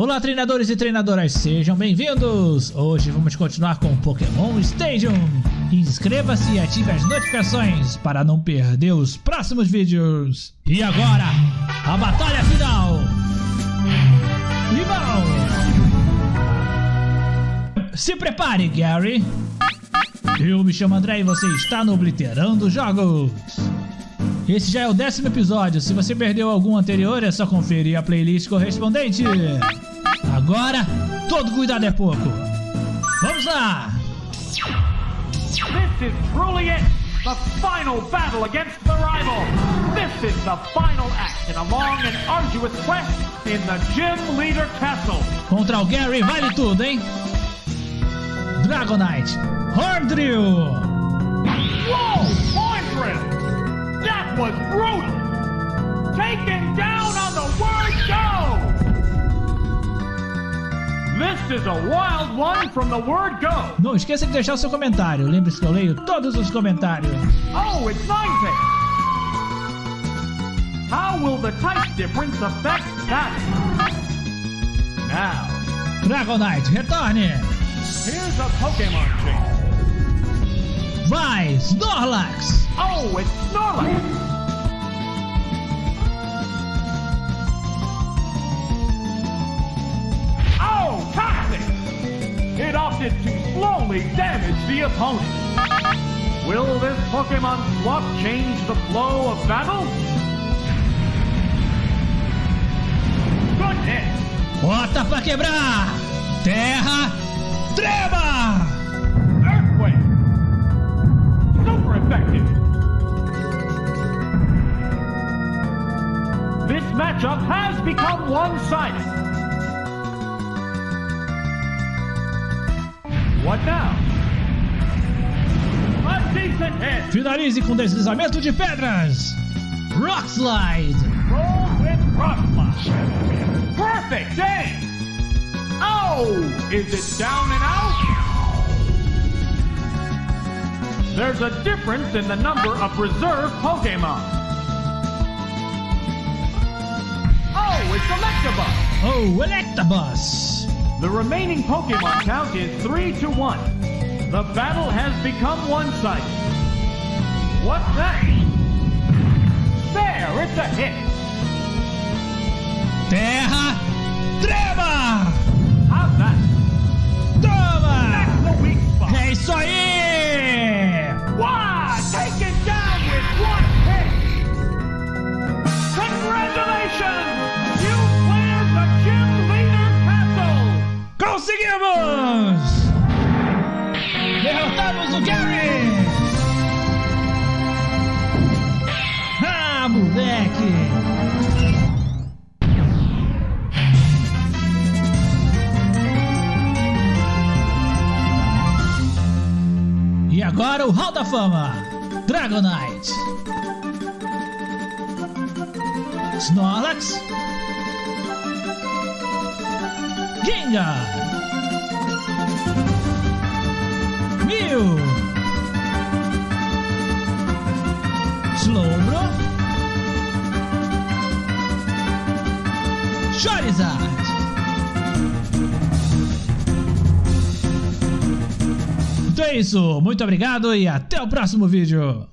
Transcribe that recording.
Olá treinadores e treinadoras, sejam bem-vindos! Hoje vamos continuar com Pokémon Stadium. Inscreva-se e ative as notificações para não perder os próximos vídeos. E agora, a batalha final! Limão! Se prepare, Gary! Eu me chamo André e você está no Obliterando Jogos! Esse já é o décimo episódio. Se você perdeu algum anterior, é só conferir a playlist correspondente. Agora, todo cuidado é pouco. Vamos lá! This is truly it! The final battle against the rival! This is the final act in a long and arduous quest in the Gym Leader Castle! Contra o Gary vale tudo, hein? Dragonite, Horn Drill! Whoa! Horn That was brutal! Taken down Não esqueça de deixar o seu comentário. Lembre-se que eu leio todos os comentários. Oh, it's Ninetales! How will the type difference affect that? Now, Dragonite, retorne! here's a Pokemon change. Vai, Snorlax! Oh, it's Snorlax! It to slowly damage the opponent. Will this Pokemon swap change the flow of battle? Good hit! Bota pra quebrar! Terra, treva! Earthquake! Super effective! This matchup has become one-sided. What now? A decent hit! Finalize com deslizamento de pedras! Rock Slide! Roll with Rock Slide. Perfect! Oh! Is it down and out? There's a difference in the number of reserve Pokemon. Oh, it's Electabuzz! Oh, Electabuzz! The remaining Pokemon count is 3 to 1. The battle has become one-sided. What's that? There, it's a hit. Terra, Conseguimos! Derrotamos o Gary! Ah, moleque! E agora o Hall da Fama! Dragonite! Snorlax! Ginga! Mew! Slowbro! Charizard! Então é isso, muito obrigado e até o próximo vídeo!